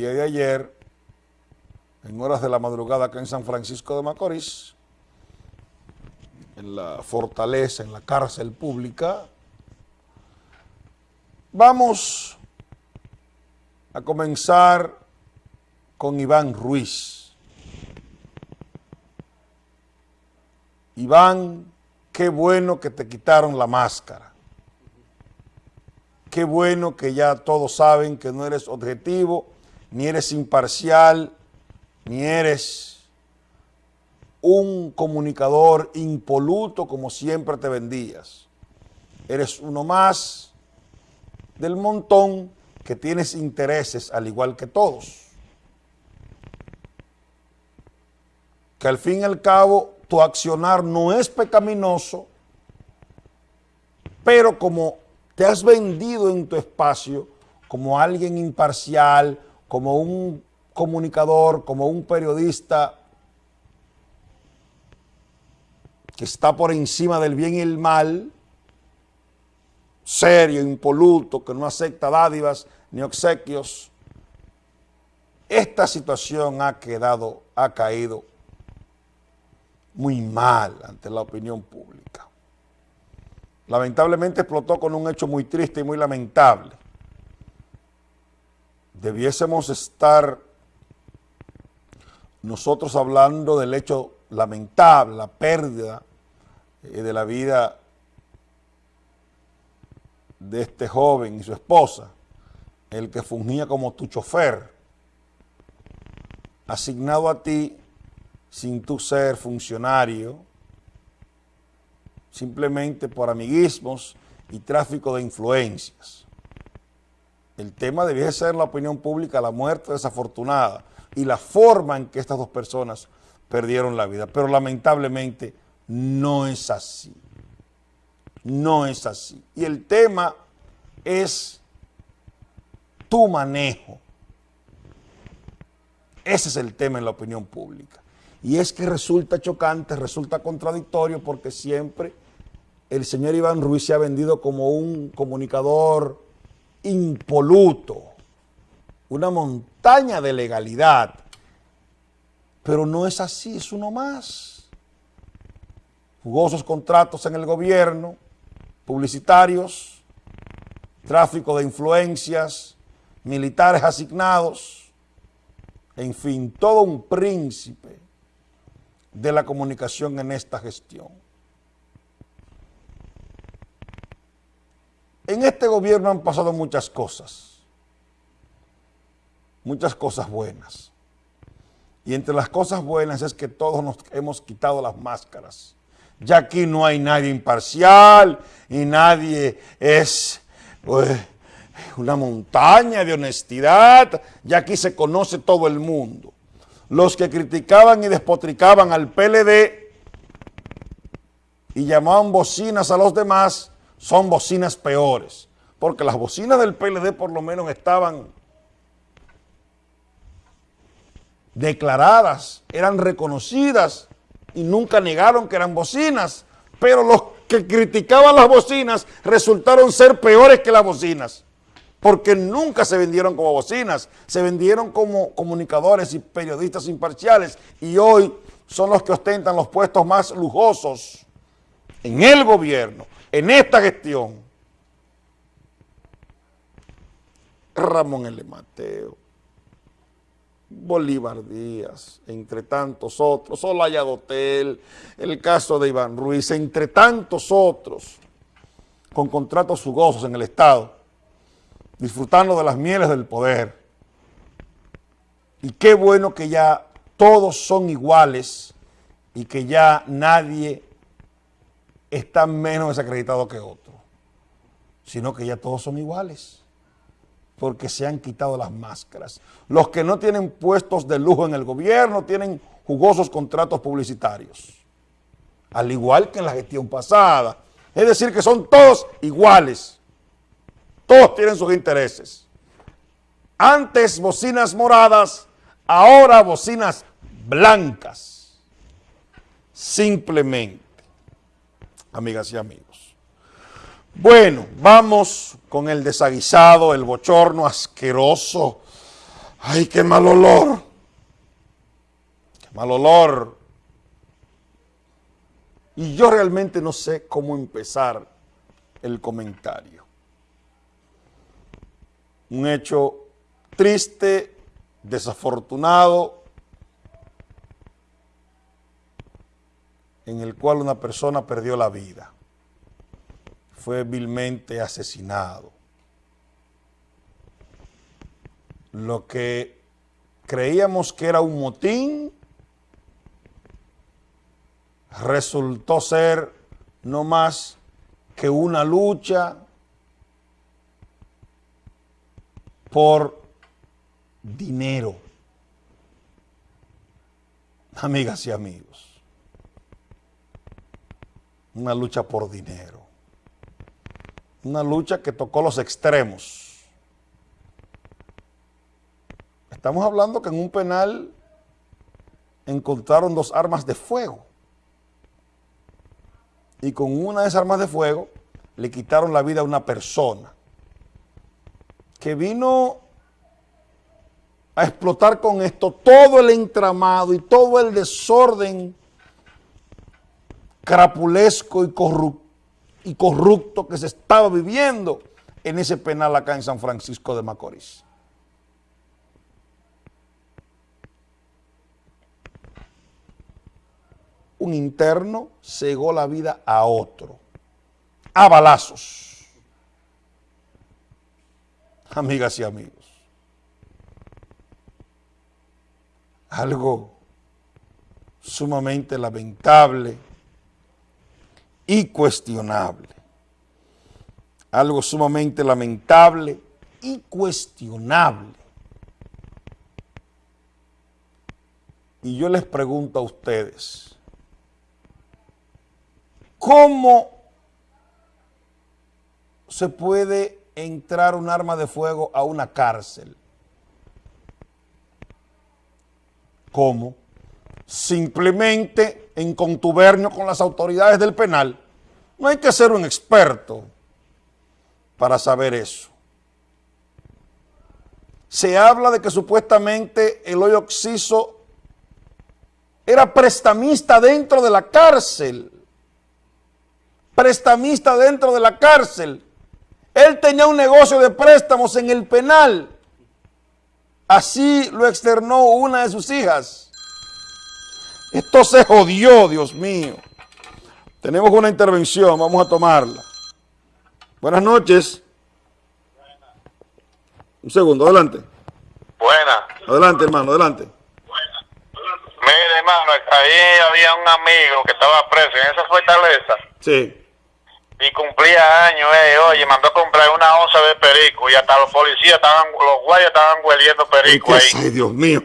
día de ayer, en horas de la madrugada acá en San Francisco de Macorís, en la fortaleza, en la cárcel pública, vamos a comenzar con Iván Ruiz. Iván, qué bueno que te quitaron la máscara. Qué bueno que ya todos saben que no eres objetivo, ni eres imparcial, ni eres un comunicador impoluto como siempre te vendías. Eres uno más del montón que tienes intereses al igual que todos. Que al fin y al cabo tu accionar no es pecaminoso, pero como te has vendido en tu espacio como alguien imparcial, como un comunicador, como un periodista que está por encima del bien y el mal, serio, impoluto, que no acepta dádivas ni obsequios, esta situación ha quedado, ha caído muy mal ante la opinión pública lamentablemente explotó con un hecho muy triste y muy lamentable. Debiésemos estar nosotros hablando del hecho lamentable, la pérdida eh, de la vida de este joven y su esposa, el que fungía como tu chofer, asignado a ti sin tu ser funcionario, simplemente por amiguismos y tráfico de influencias. El tema debía ser la opinión pública, la muerte desafortunada y la forma en que estas dos personas perdieron la vida. Pero lamentablemente no es así. No es así. Y el tema es tu manejo. Ese es el tema en la opinión pública. Y es que resulta chocante, resulta contradictorio porque siempre el señor Iván Ruiz se ha vendido como un comunicador impoluto, una montaña de legalidad. Pero no es así, es uno más. Jugosos contratos en el gobierno, publicitarios, tráfico de influencias, militares asignados, en fin, todo un príncipe de la comunicación en esta gestión. En este gobierno han pasado muchas cosas, muchas cosas buenas. Y entre las cosas buenas es que todos nos hemos quitado las máscaras. Ya aquí no hay nadie imparcial y nadie es pues, una montaña de honestidad. Ya aquí se conoce todo el mundo. Los que criticaban y despotricaban al PLD y llamaban bocinas a los demás, son bocinas peores, porque las bocinas del PLD por lo menos estaban declaradas, eran reconocidas y nunca negaron que eran bocinas, pero los que criticaban las bocinas resultaron ser peores que las bocinas, porque nunca se vendieron como bocinas, se vendieron como comunicadores y periodistas imparciales y hoy son los que ostentan los puestos más lujosos en el gobierno, en esta gestión, Ramón L. Mateo, Bolívar Díaz, entre tantos otros, Olaya Dotel, el caso de Iván Ruiz, entre tantos otros, con contratos jugosos en el Estado, disfrutando de las mieles del poder. Y qué bueno que ya todos son iguales y que ya nadie está menos desacreditado que otro, sino que ya todos son iguales, porque se han quitado las máscaras. Los que no tienen puestos de lujo en el gobierno tienen jugosos contratos publicitarios, al igual que en la gestión pasada. Es decir, que son todos iguales, todos tienen sus intereses. Antes bocinas moradas, ahora bocinas blancas, simplemente amigas y amigos. Bueno, vamos con el desaguisado, el bochorno asqueroso, Ay, qué mal olor. Qué mal olor. Y yo realmente no sé cómo empezar el comentario. Un hecho triste, desafortunado, en el cual una persona perdió la vida. Fue vilmente asesinado. Lo que creíamos que era un motín resultó ser no más que una lucha por dinero. Amigas y amigos, una lucha por dinero, una lucha que tocó los extremos. Estamos hablando que en un penal encontraron dos armas de fuego y con una de esas armas de fuego le quitaron la vida a una persona que vino a explotar con esto todo el entramado y todo el desorden crapulesco y, y corrupto que se estaba viviendo en ese penal acá en San Francisco de Macorís. un interno cegó la vida a otro, a balazos. Amigas y amigos. Algo sumamente lamentable y cuestionable. Algo sumamente lamentable y cuestionable. Y yo les pregunto a ustedes, ¿Cómo se puede entrar un arma de fuego a una cárcel? ¿Cómo? Simplemente en contubernio con las autoridades del penal. No hay que ser un experto para saber eso. Se habla de que supuestamente el hoyo oxiso era prestamista dentro de la cárcel prestamista dentro de la cárcel. Él tenía un negocio de préstamos en el penal. Así lo externó una de sus hijas. Esto se jodió, Dios mío. Tenemos una intervención, vamos a tomarla. Buenas noches. Un segundo, adelante. Buenas. Adelante, hermano, adelante. Mire, hermano, ahí había un amigo que estaba preso en esa fortaleza. Sí y cumplía años, eh, oye, mandó a comprar una onza de perico y hasta los policías estaban, los guayos estaban hueliendo perico ahí. Ay, Dios mío.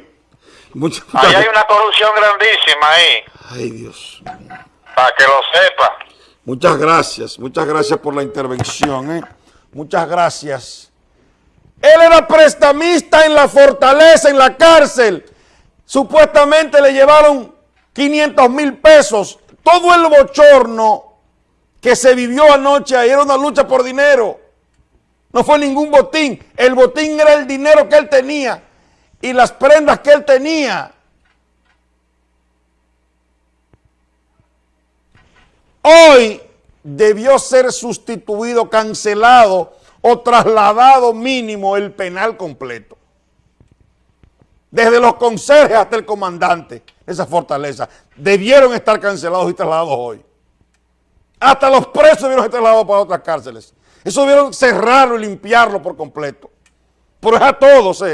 ahí hay una corrupción grandísima ahí. Ay, Dios mío. Para que lo sepa. Muchas gracias, muchas gracias por la intervención, eh. Muchas gracias. Él era prestamista en la fortaleza, en la cárcel. Supuestamente le llevaron 500 mil pesos. Todo el bochorno que se vivió anoche ahí era una lucha por dinero. No fue ningún botín. El botín era el dinero que él tenía y las prendas que él tenía. Hoy debió ser sustituido, cancelado o trasladado mínimo el penal completo. Desde los conserjes hasta el comandante esa fortaleza. Debieron estar cancelados y trasladados hoy. Hasta los presos debieron ser trasladados para otras cárceles. Eso debieron cerrarlo y limpiarlo por completo. Pero es a todos, eh.